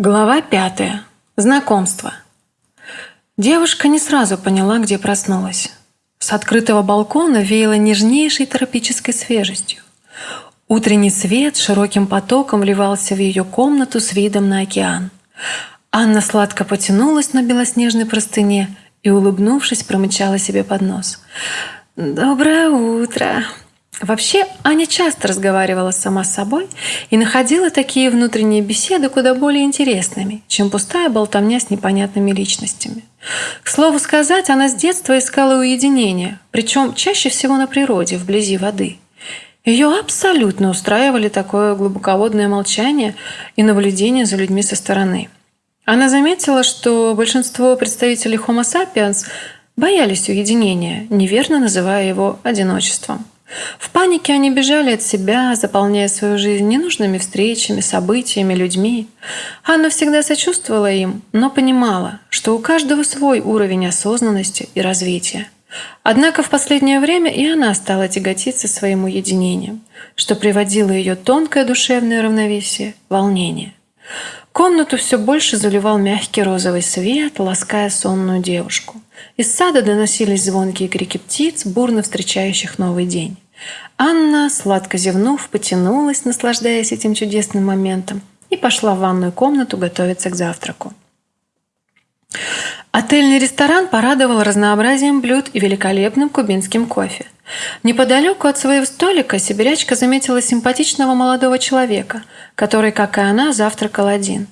Глава пятая. Знакомство. Девушка не сразу поняла, где проснулась. С открытого балкона веяло нежнейшей тропической свежестью. Утренний свет широким потоком вливался в ее комнату с видом на океан. Анна сладко потянулась на белоснежной простыне и, улыбнувшись, промычала себе под нос. «Доброе утро!» Вообще, Аня часто разговаривала сама с собой и находила такие внутренние беседы куда более интересными, чем пустая болтовня с непонятными личностями. К слову сказать, она с детства искала уединения, причем чаще всего на природе, вблизи воды. Ее абсолютно устраивали такое глубоководное молчание и наблюдение за людьми со стороны. Она заметила, что большинство представителей Homo sapiens боялись уединения, неверно называя его одиночеством – в панике они бежали от себя, заполняя свою жизнь ненужными встречами, событиями, людьми. Анна всегда сочувствовала им, но понимала, что у каждого свой уровень осознанности и развития. Однако в последнее время и она стала тяготиться своим уединением, что приводило ее тонкое душевное равновесие, волнение. Комнату все больше заливал мягкий розовый свет, лаская сонную девушку. Из сада доносились звонкие крики птиц, бурно встречающих новый день. Анна, сладко зевнув, потянулась, наслаждаясь этим чудесным моментом, и пошла в ванную комнату готовиться к завтраку. Отельный ресторан порадовал разнообразием блюд и великолепным кубинским кофе. Неподалеку от своего столика сибирячка заметила симпатичного молодого человека, который, как и она, завтракал один.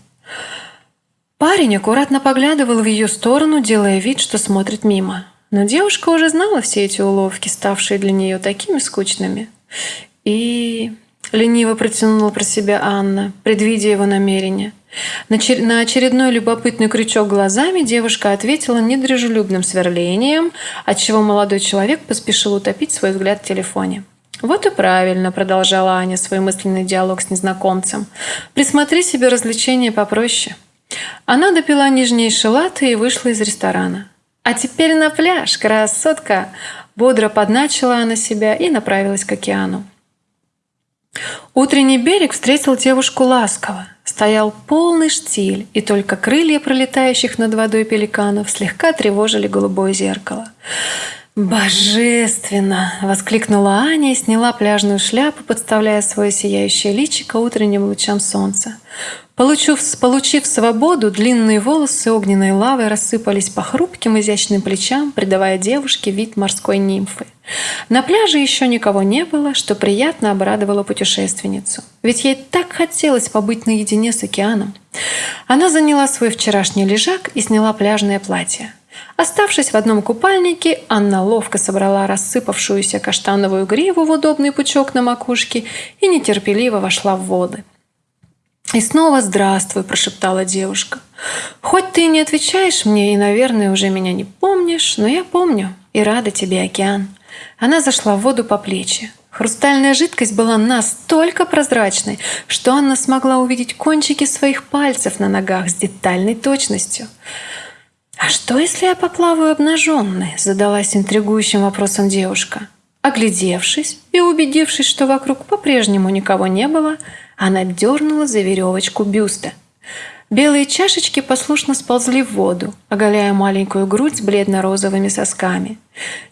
Парень аккуратно поглядывал в ее сторону, делая вид, что смотрит мимо. Но девушка уже знала все эти уловки, ставшие для нее такими скучными. И лениво протянула про себя Анна, предвидя его намерение. На очередной любопытный крючок глазами девушка ответила недружелюбным сверлением, отчего молодой человек поспешил утопить свой взгляд в телефоне. «Вот и правильно», — продолжала Аня свой мысленный диалог с незнакомцем. «Присмотри себе развлечения попроще». Она допила нежнейший латте и вышла из ресторана. «А теперь на пляж, красотка!» Бодро подначила она себя и направилась к океану. Утренний берег встретил девушку ласково. Стоял полный штиль, и только крылья пролетающих над водой пеликанов слегка тревожили голубое зеркало. «Божественно!» – воскликнула Аня и сняла пляжную шляпу, подставляя свое сияющее личико утренним лучам солнца. Получив, получив свободу, длинные волосы огненной лавой рассыпались по хрупким изящным плечам, придавая девушке вид морской нимфы. На пляже еще никого не было, что приятно обрадовало путешественницу. Ведь ей так хотелось побыть наедине с океаном. Она заняла свой вчерашний лежак и сняла пляжное платье. Оставшись в одном купальнике, Анна ловко собрала рассыпавшуюся каштановую гриву в удобный пучок на макушке и нетерпеливо вошла в воды. «И снова здравствуй», – прошептала девушка. «Хоть ты и не отвечаешь мне и, наверное, уже меня не помнишь, но я помню и рада тебе, океан». Она зашла в воду по плечи. Хрустальная жидкость была настолько прозрачной, что Анна смогла увидеть кончики своих пальцев на ногах с детальной точностью. «А что, если я поплаваю обнаженной?» – задалась интригующим вопросом девушка. Оглядевшись и убедившись, что вокруг по-прежнему никого не было, она дернула за веревочку бюста. Белые чашечки послушно сползли в воду, оголяя маленькую грудь с бледно-розовыми сосками.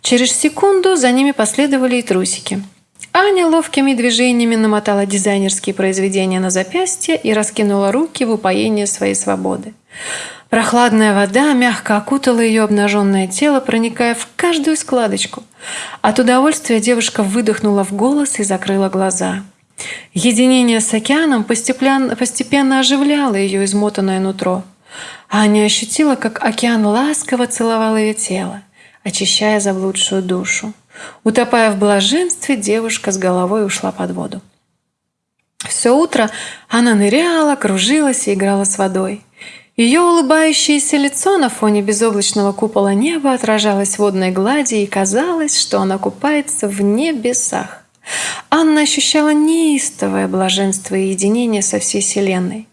Через секунду за ними последовали и трусики. Аня ловкими движениями намотала дизайнерские произведения на запястье и раскинула руки в упоение своей свободы. Прохладная вода мягко окутала ее обнаженное тело, проникая в каждую складочку. От удовольствия девушка выдохнула в голос и закрыла глаза. Единение с океаном постепенно, оживляло ее измотанное нутро. Аня ощутила, как океан ласково целовал ее тело, очищая заблудшую душу. Утопая в блаженстве, девушка с головой ушла под воду. Все утро она ныряла, кружилась и играла с водой. Ее улыбающееся лицо на фоне безоблачного купола неба отражалось в водной глади, и казалось, что она купается в небесах. Анна ощущала неистовое блаженство и единение со всей Вселенной.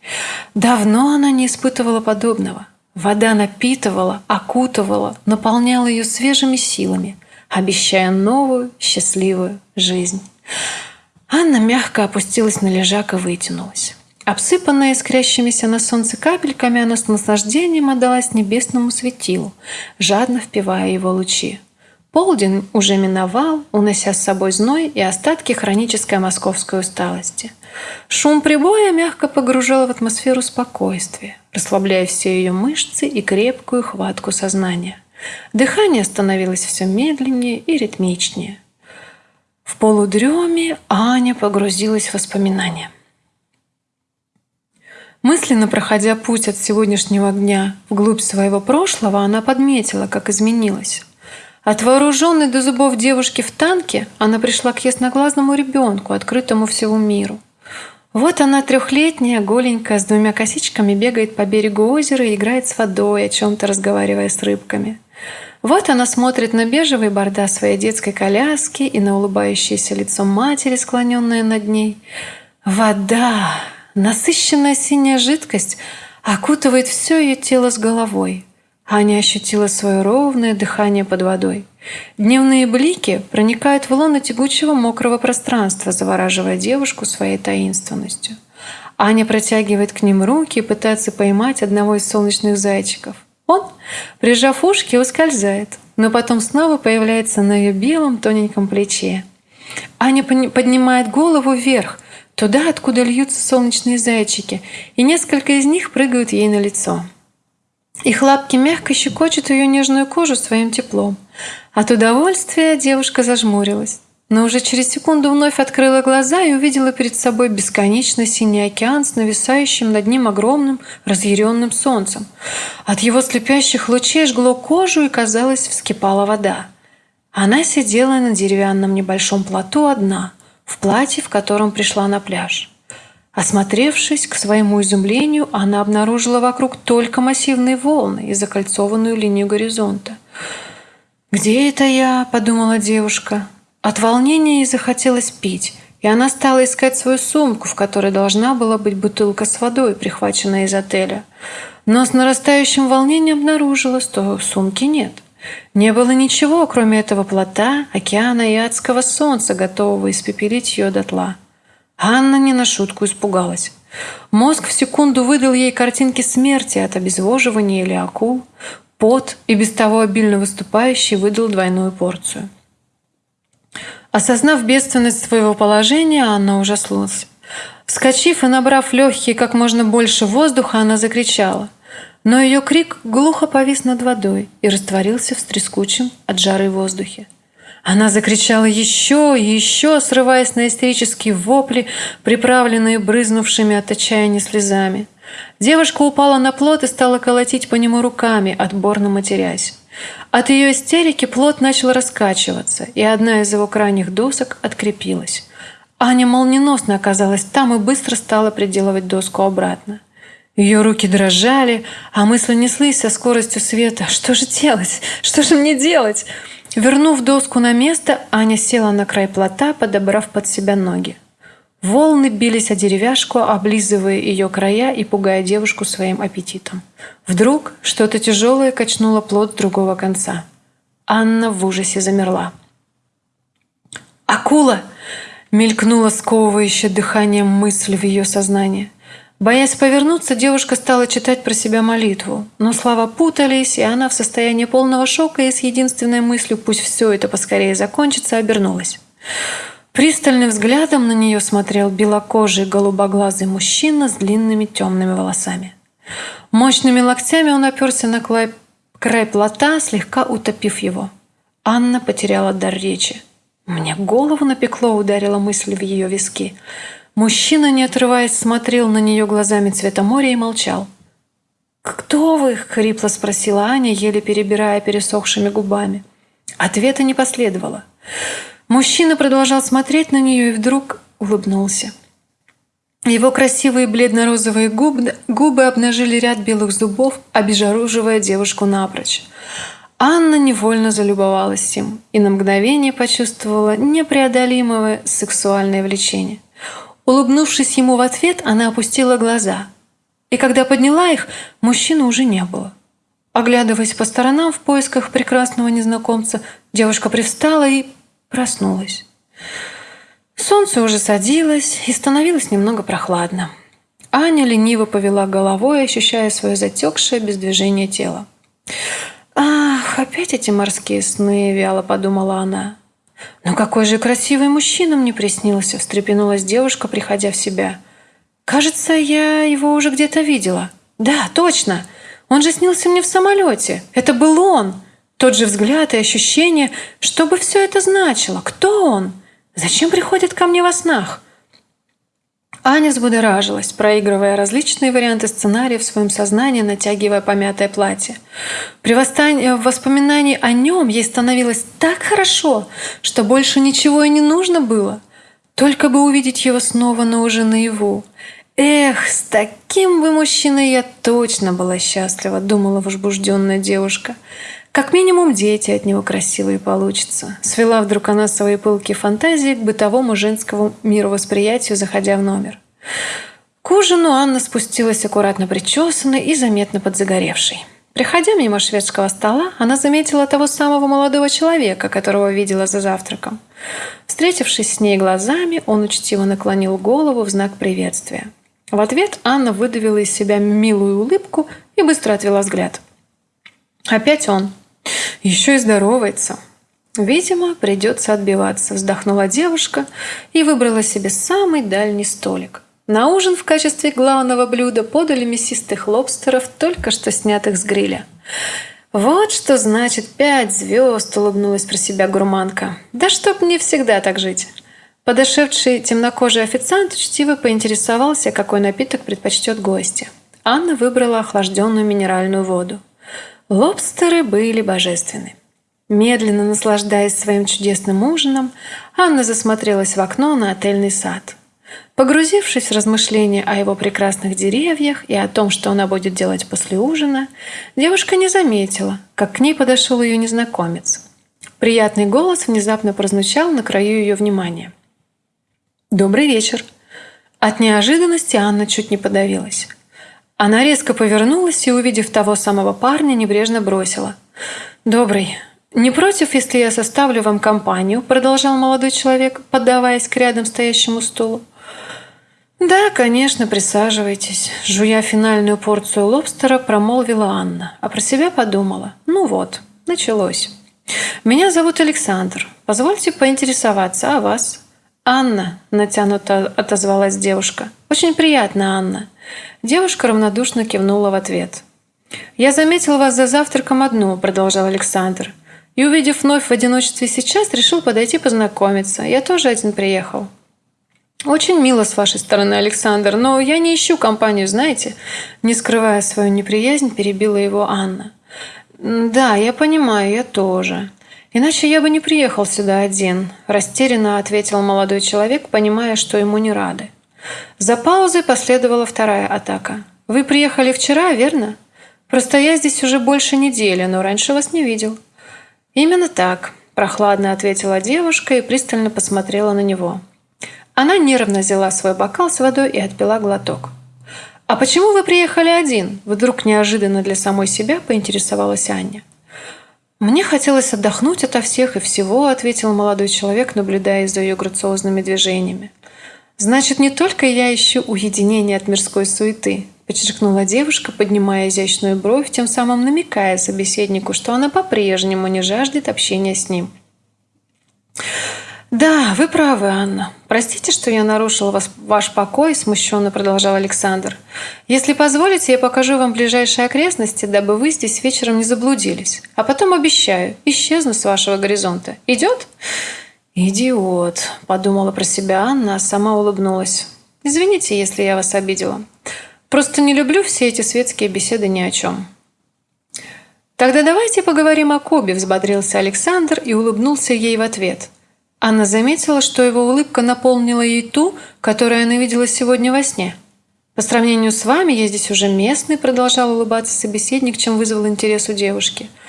Давно она не испытывала подобного. Вода напитывала, окутывала, наполняла ее свежими силами, обещая новую счастливую жизнь. Анна мягко опустилась на лежак и вытянулась. Обсыпанная искрящимися на солнце капельками, она с наслаждением отдалась небесному светилу, жадно впивая его лучи. Полдень уже миновал, унося с собой зной и остатки хронической московской усталости. Шум прибоя мягко погружал в атмосферу спокойствия, расслабляя все ее мышцы и крепкую хватку сознания. Дыхание становилось все медленнее и ритмичнее. В полудреме Аня погрузилась в воспоминания. Мысленно проходя путь от сегодняшнего дня вглубь своего прошлого, она подметила, как изменилась. От вооруженной до зубов девушки в танке она пришла к ясноглазному ребенку, открытому всему миру. Вот она трехлетняя, голенькая, с двумя косичками бегает по берегу озера и играет с водой, о чем-то разговаривая с рыбками. Вот она смотрит на бежевый борда своей детской коляски и на улыбающееся лицо матери, склоненное над ней. Вода, насыщенная синяя жидкость, окутывает все ее тело с головой – Аня ощутила свое ровное дыхание под водой. Дневные блики проникают в лоно тягучего мокрого пространства, завораживая девушку своей таинственностью. Аня протягивает к ним руки и пытается поймать одного из солнечных зайчиков. Он, прижав ушки, ускользает, но потом снова появляется на ее белом тоненьком плече. Аня поднимает голову вверх, туда, откуда льются солнечные зайчики, и несколько из них прыгают ей на лицо. Их лапки мягко щекочут ее нежную кожу своим теплом. От удовольствия девушка зажмурилась. Но уже через секунду вновь открыла глаза и увидела перед собой бесконечно синий океан с нависающим над ним огромным разъяренным солнцем. От его слепящих лучей жгло кожу и, казалось, вскипала вода. Она сидела на деревянном небольшом плоту одна, в платье, в котором пришла на пляж. Осмотревшись, к своему изумлению, она обнаружила вокруг только массивные волны и закольцованную линию горизонта. «Где это я?» – подумала девушка. От волнения ей захотелось пить, и она стала искать свою сумку, в которой должна была быть бутылка с водой, прихваченная из отеля. Но с нарастающим волнением обнаружила, что сумки нет. Не было ничего, кроме этого плота, океана и адского солнца, готового испепелить ее дотла. Анна не на шутку испугалась. Мозг в секунду выдал ей картинки смерти от обезвоживания или акул. Пот и без того обильно выступающий выдал двойную порцию. Осознав бедственность своего положения, Анна ужаснулась. Вскочив и набрав легкие как можно больше воздуха, она закричала. Но ее крик глухо повис над водой и растворился в трескучем от жары воздухе. Она закричала еще и еще, срываясь на истерические вопли, приправленные брызнувшими от отчаяния слезами. Девушка упала на плот и стала колотить по нему руками, отборно матерясь. От ее истерики плот начал раскачиваться, и одна из его крайних досок открепилась. Аня молниеносно оказалась там и быстро стала приделывать доску обратно. Ее руки дрожали, а мысли неслись со скоростью света. «Что же делать? Что же мне делать?» Вернув доску на место, Аня села на край плота, подобрав под себя ноги. Волны бились о деревяшку, облизывая ее края и пугая девушку своим аппетитом. Вдруг что-то тяжелое качнуло плот с другого конца. Анна в ужасе замерла. «Акула!» — мелькнула сковывающая дыханием мысль в ее сознании. Боясь повернуться, девушка стала читать про себя молитву, но слова путались, и она в состоянии полного шока и с единственной мыслью «пусть все это поскорее закончится» обернулась. Пристальным взглядом на нее смотрел белокожий голубоглазый мужчина с длинными темными волосами. Мощными локтями он оперся на край, край плота, слегка утопив его. Анна потеряла дар речи. «Мне голову напекло», — ударила мысль в ее виски. Мужчина, не отрываясь, смотрел на нее глазами цвета моря и молчал. «Кто вы?» — хрипло спросила Аня, еле перебирая пересохшими губами. Ответа не последовало. Мужчина продолжал смотреть на нее и вдруг улыбнулся. Его красивые бледно-розовые губы, губы обнажили ряд белых зубов, обезоруживая девушку напрочь. Анна невольно залюбовалась им и на мгновение почувствовала непреодолимое сексуальное влечение – Улыбнувшись ему в ответ, она опустила глаза. И когда подняла их, мужчины уже не было. Оглядываясь по сторонам в поисках прекрасного незнакомца, девушка привстала и проснулась. Солнце уже садилось и становилось немного прохладно. Аня лениво повела головой, ощущая свое затекшее без движения тело. «Ах, опять эти морские сны!» – вяло подумала она. «Но какой же красивый мужчина мне приснился!» – встрепенулась девушка, приходя в себя. «Кажется, я его уже где-то видела. Да, точно! Он же снился мне в самолете! Это был он!» Тот же взгляд и ощущение, что бы все это значило. Кто он? Зачем приходит ко мне во снах? Аня взбудоражилась, проигрывая различные варианты сценария в своем сознании, натягивая помятое платье. При воспоминании о нем ей становилось так хорошо, что больше ничего и не нужно было. Только бы увидеть его снова, но уже наяву. «Эх, с таким бы мужчиной я точно была счастлива», — думала возбужденная девушка. Как минимум дети от него красивые получатся. Свела вдруг она свои пылкие фантазии к бытовому женскому мировосприятию, заходя в номер. К ужину Анна спустилась аккуратно причесанной и заметно подзагоревшей. Приходя мимо шведского стола, она заметила того самого молодого человека, которого видела за завтраком. Встретившись с ней глазами, он учтиво наклонил голову в знак приветствия. В ответ Анна выдавила из себя милую улыбку и быстро отвела взгляд. Опять он. Еще и здоровается. Видимо, придется отбиваться, вздохнула девушка и выбрала себе самый дальний столик. На ужин в качестве главного блюда подали мясистых лобстеров, только что снятых с гриля. «Вот что значит пять звезд!» – улыбнулась про себя гурманка. «Да чтоб мне всегда так жить!» Подошедший темнокожий официант учтиво поинтересовался, какой напиток предпочтет гостя. Анна выбрала охлажденную минеральную воду. Лобстеры были божественны. Медленно наслаждаясь своим чудесным ужином, Анна засмотрелась в окно на отельный сад. Погрузившись в размышления о его прекрасных деревьях и о том, что она будет делать после ужина, девушка не заметила, как к ней подошел ее незнакомец. Приятный голос внезапно прозвучал на краю ее внимания. «Добрый вечер!» От неожиданности Анна чуть не подавилась. Она резко повернулась и, увидев того самого парня, небрежно бросила. «Добрый. Не против, если я составлю вам компанию?» Продолжал молодой человек, поддаваясь к рядом стоящему стулу. «Да, конечно, присаживайтесь», – жуя финальную порцию лобстера, промолвила Анна, а про себя подумала. «Ну вот, началось. Меня зовут Александр. Позвольте поинтересоваться о вас». «Анна», – натянуто отозвалась девушка. «Очень приятно, Анна. Девушка равнодушно кивнула в ответ. «Я заметил вас за завтраком одну», – продолжал Александр. «И, увидев вновь в одиночестве сейчас, решил подойти познакомиться. Я тоже один приехал». «Очень мило с вашей стороны, Александр, но я не ищу компанию, знаете?» Не скрывая свою неприязнь, перебила его Анна. «Да, я понимаю, я тоже. Иначе я бы не приехал сюда один», – растерянно ответил молодой человек, понимая, что ему не рады. За паузой последовала вторая атака. «Вы приехали вчера, верно? Просто я здесь уже больше недели, но раньше вас не видел». «Именно так», – прохладно ответила девушка и пристально посмотрела на него. Она нервно взяла свой бокал с водой и отпила глоток. «А почему вы приехали один?» – вдруг неожиданно для самой себя поинтересовалась Аня. «Мне хотелось отдохнуть ото всех и всего», – ответил молодой человек, наблюдая за ее грациозными движениями. «Значит, не только я ищу уединение от мирской суеты», подчеркнула девушка, поднимая изящную бровь, тем самым намекая собеседнику, что она по-прежнему не жаждет общения с ним. «Да, вы правы, Анна. Простите, что я нарушил вас, ваш покой», – смущенно продолжал Александр. «Если позволите, я покажу вам ближайшие окрестности, дабы вы здесь вечером не заблудились. А потом обещаю, исчезну с вашего горизонта. Идет?» «Идиот», – подумала про себя Анна, а сама улыбнулась. «Извините, если я вас обидела. Просто не люблю все эти светские беседы ни о чем». «Тогда давайте поговорим о Кобе», – взбодрился Александр и улыбнулся ей в ответ. Анна заметила, что его улыбка наполнила ей ту, которую она видела сегодня во сне. «По сравнению с вами, я здесь уже местный», – продолжал улыбаться собеседник, чем вызвал интерес у девушки –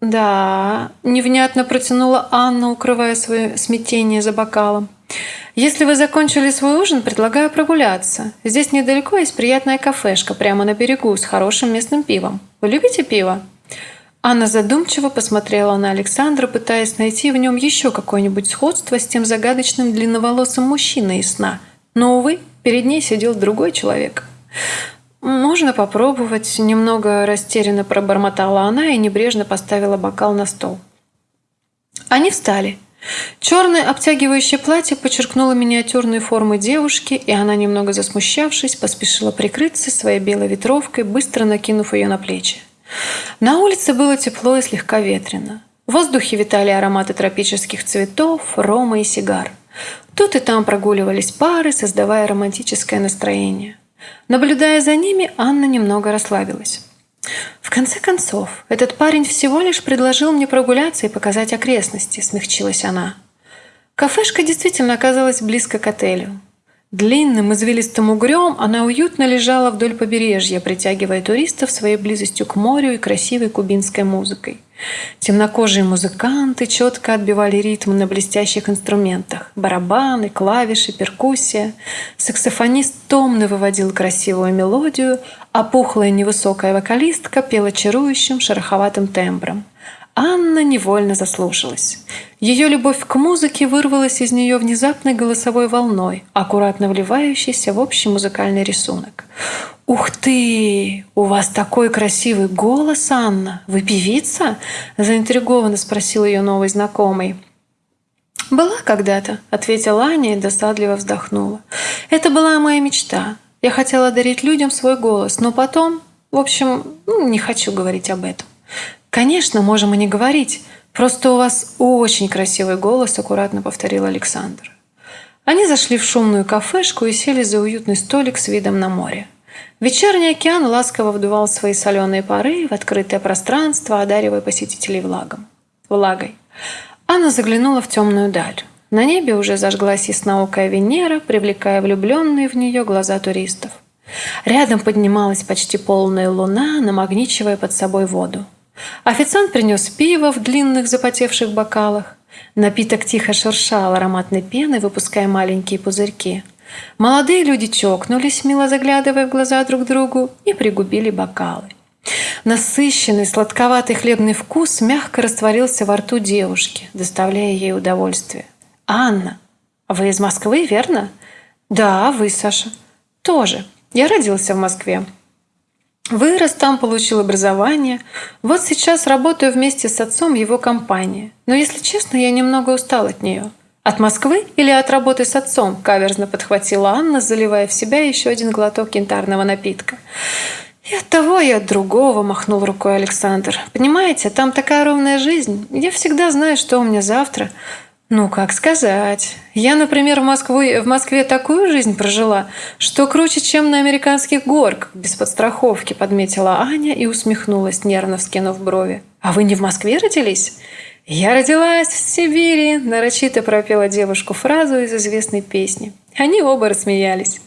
«Да», – невнятно протянула Анна, укрывая свое смятение за бокалом. «Если вы закончили свой ужин, предлагаю прогуляться. Здесь недалеко есть приятная кафешка прямо на берегу с хорошим местным пивом. Вы любите пиво?» Анна задумчиво посмотрела на Александра, пытаясь найти в нем еще какое-нибудь сходство с тем загадочным длинноволосым мужчиной из сна. Но, увы, перед ней сидел другой человек – «Можно попробовать», — немного растерянно пробормотала она и небрежно поставила бокал на стол. Они встали. Черное обтягивающее платье подчеркнуло миниатюрные формы девушки, и она, немного засмущавшись, поспешила прикрыться своей белой ветровкой, быстро накинув ее на плечи. На улице было тепло и слегка ветрено. В воздухе витали ароматы тропических цветов, рома и сигар. Тут и там прогуливались пары, создавая романтическое настроение. Наблюдая за ними, Анна немного расслабилась. «В конце концов, этот парень всего лишь предложил мне прогуляться и показать окрестности», – смягчилась она. Кафешка действительно оказалась близко к отелю. Длинным извилистым угрём она уютно лежала вдоль побережья, притягивая туристов своей близостью к морю и красивой кубинской музыкой. Темнокожие музыканты четко отбивали ритм на блестящих инструментах. Барабаны, клавиши, перкуссия. Саксофонист томно выводил красивую мелодию, а пухлая невысокая вокалистка пела чарующим шероховатым тембром. Анна невольно заслушалась. Ее любовь к музыке вырвалась из нее внезапной голосовой волной, аккуратно вливающейся в общий музыкальный рисунок. «Ух ты! У вас такой красивый голос, Анна! Вы певица?» – заинтригованно спросил ее новый знакомый. «Была когда-то», – ответила Аня и досадливо вздохнула. «Это была моя мечта. Я хотела дарить людям свой голос, но потом... В общем, ну, не хочу говорить об этом. «Конечно, можем и не говорить. Просто у вас очень красивый голос», – аккуратно повторил Александр. Они зашли в шумную кафешку и сели за уютный столик с видом на море. Вечерний океан ласково вдувал свои соленые пары в открытое пространство, одаривая посетителей влагом. влагой. Анна заглянула в темную даль. На небе уже зажглась ясноокая Венера, привлекая влюбленные в нее глаза туристов. Рядом поднималась почти полная луна, намагничивая под собой воду. Официант принес пиво в длинных запотевших бокалах. Напиток тихо шуршал ароматной пеной, выпуская маленькие пузырьки. Молодые люди чокнулись, мило заглядывая в глаза друг другу, и пригубили бокалы. Насыщенный, сладковатый хлебный вкус мягко растворился во рту девушки, доставляя ей удовольствие. «Анна, вы из Москвы, верно?» «Да, вы, Саша». «Тоже. Я родился в Москве. Вырос там, получил образование. Вот сейчас работаю вместе с отцом в его компании. Но, если честно, я немного устал от нее. От Москвы или от работы с отцом? Каверзно подхватила Анна, заливая в себя еще один глоток янтарного напитка. И от того, и от другого, махнул рукой Александр. Понимаете, там такая ровная жизнь. Я всегда знаю, что у меня завтра. Ну, как сказать. Я, например, в, Москву, в Москве такую жизнь прожила, что круче, чем на американских горках, без подстраховки, подметила Аня и усмехнулась, нервно вскинув брови. «А вы не в Москве родились?» «Я родилась в Сибири», – нарочито пропела девушку фразу из известной песни. Они оба рассмеялись.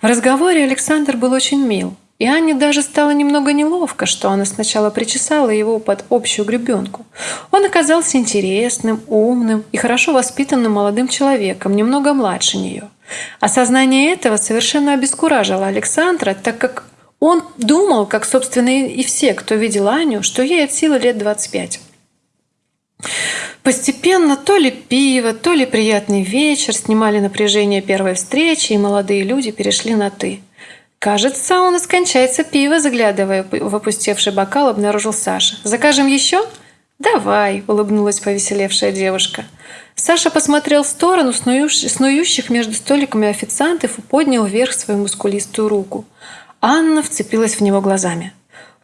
В разговоре Александр был очень мил. И Анне даже стало немного неловко, что она сначала причесала его под общую гребенку. Он оказался интересным, умным и хорошо воспитанным молодым человеком, немного младше нее. Осознание этого совершенно обескуражило Александра, так как он думал, как, собственно, и все, кто видел Аню, что ей от силы лет 25. Постепенно то ли пиво, то ли приятный вечер снимали напряжение первой встречи, и молодые люди перешли на «ты». «Кажется, у нас кончается пиво», заглядывая в опустевший бокал, обнаружил Саша. «Закажем еще?» «Давай», — улыбнулась повеселевшая девушка. Саша посмотрел в сторону снующих между столиками официантов и поднял вверх свою мускулистую руку. Анна вцепилась в него глазами.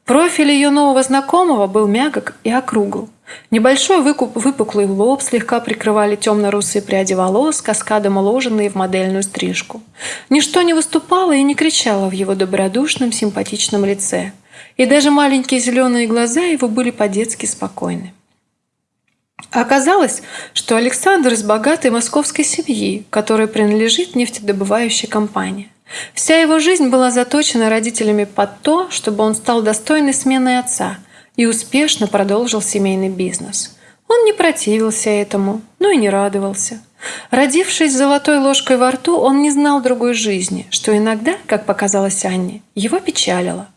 Профиль ее нового знакомого был мягок и округл. Небольшой выкуп, выпуклый лоб слегка прикрывали темно-русые пряди волос, каскадом уложенные в модельную стрижку. Ничто не выступало и не кричало в его добродушном, симпатичном лице. И даже маленькие зеленые глаза его были по-детски спокойны. Оказалось, что Александр из богатой московской семьи, которой принадлежит нефтедобывающая компания. Вся его жизнь была заточена родителями под то, чтобы он стал достойной сменой отца и успешно продолжил семейный бизнес. Он не противился этому, но и не радовался. Родившись с золотой ложкой во рту, он не знал другой жизни, что иногда, как показалось Анне, его печалило.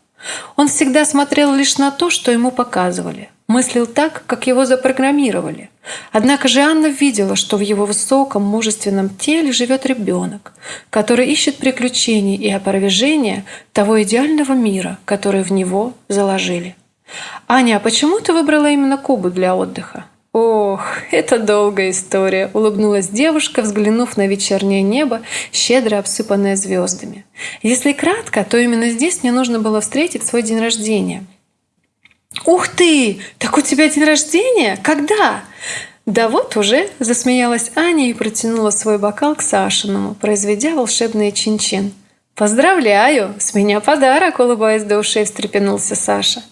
Он всегда смотрел лишь на то, что ему показывали. Мыслил так, как его запрограммировали. Однако же Анна видела, что в его высоком, мужественном теле живет ребенок, который ищет приключений и опровержения того идеального мира, который в него заложили. «Аня, а почему ты выбрала именно Кубу для отдыха?» «Ох, это долгая история», — улыбнулась девушка, взглянув на вечернее небо, щедро обсыпанное звездами. «Если кратко, то именно здесь мне нужно было встретить свой день рождения». «Ух ты! Так у тебя день рождения? Когда?» «Да вот уже!» – засмеялась Аня и протянула свой бокал к Сашиному, произведя волшебный чин-чин. «Поздравляю! С меня подарок!» – улыбаясь до ушей, встрепенулся Саша.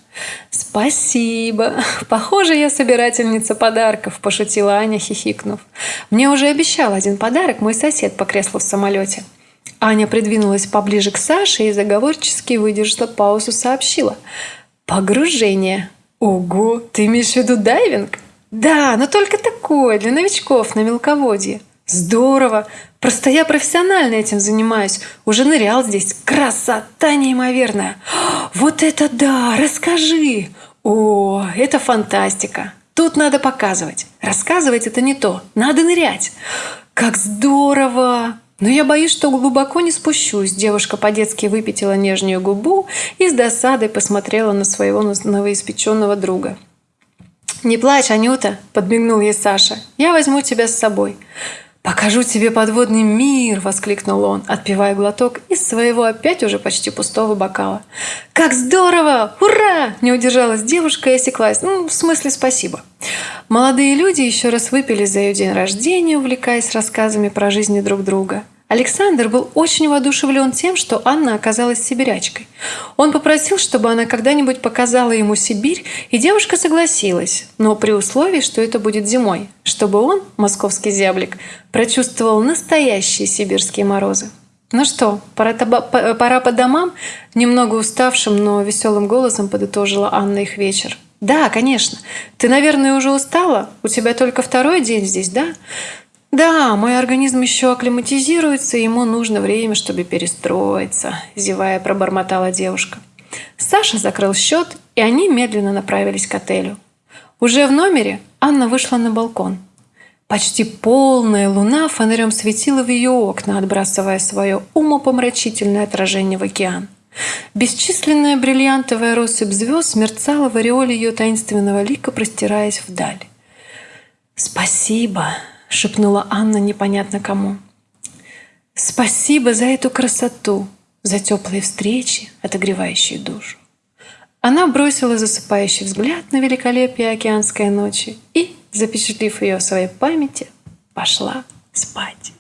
«Спасибо! Похоже, я собирательница подарков», – пошутила Аня, хихикнув. «Мне уже обещал один подарок мой сосед по креслу в самолете». Аня придвинулась поближе к Саше и заговорчески выдержала паузу, сообщила. «Погружение». «Ого, ты имеешь в виду дайвинг?» «Да, но только такое, для новичков на мелководье». «Здорово! Просто я профессионально этим занимаюсь. Уже нырял здесь. Красота неимоверная. Вот это да! Расскажи! О, это фантастика! Тут надо показывать. Рассказывать это не то. Надо нырять. Как здорово! Но я боюсь, что глубоко не спущусь. Девушка по-детски выпятила нежную губу и с досадой посмотрела на своего новоиспеченного друга. «Не плачь, Анюта!» – подмигнул ей Саша. «Я возьму тебя с собой». «Покажу тебе подводный мир!» – воскликнул он, отпивая глоток из своего опять уже почти пустого бокала. «Как здорово! Ура!» – не удержалась девушка и осеклась. «Ну, в смысле, спасибо». Молодые люди еще раз выпили за ее день рождения, увлекаясь рассказами про жизни друг друга – Александр был очень воодушевлен тем, что Анна оказалась сибирячкой. Он попросил, чтобы она когда-нибудь показала ему Сибирь, и девушка согласилась, но при условии, что это будет зимой, чтобы он, московский зяблик, прочувствовал настоящие сибирские морозы. «Ну что, пора, пора по домам?» Немного уставшим, но веселым голосом подытожила Анна их вечер. «Да, конечно. Ты, наверное, уже устала? У тебя только второй день здесь, да?» Да, мой организм еще акклиматизируется, ему нужно время, чтобы перестроиться, зевая, пробормотала девушка. Саша закрыл счет, и они медленно направились к отелю. Уже в номере Анна вышла на балкон. Почти полная луна фонарем светила в ее окна, отбрасывая свое умопомрачительное отражение в океан. Бесчисленная бриллиантовая россыпь звезд мерцала в ореоле ее таинственного лика, простираясь вдаль. «Спасибо!» — шепнула Анна непонятно кому. «Спасибо за эту красоту, за теплые встречи, отогревающие душу». Она бросила засыпающий взгляд на великолепие океанской ночи и, запечатлив ее в своей памяти, пошла спать.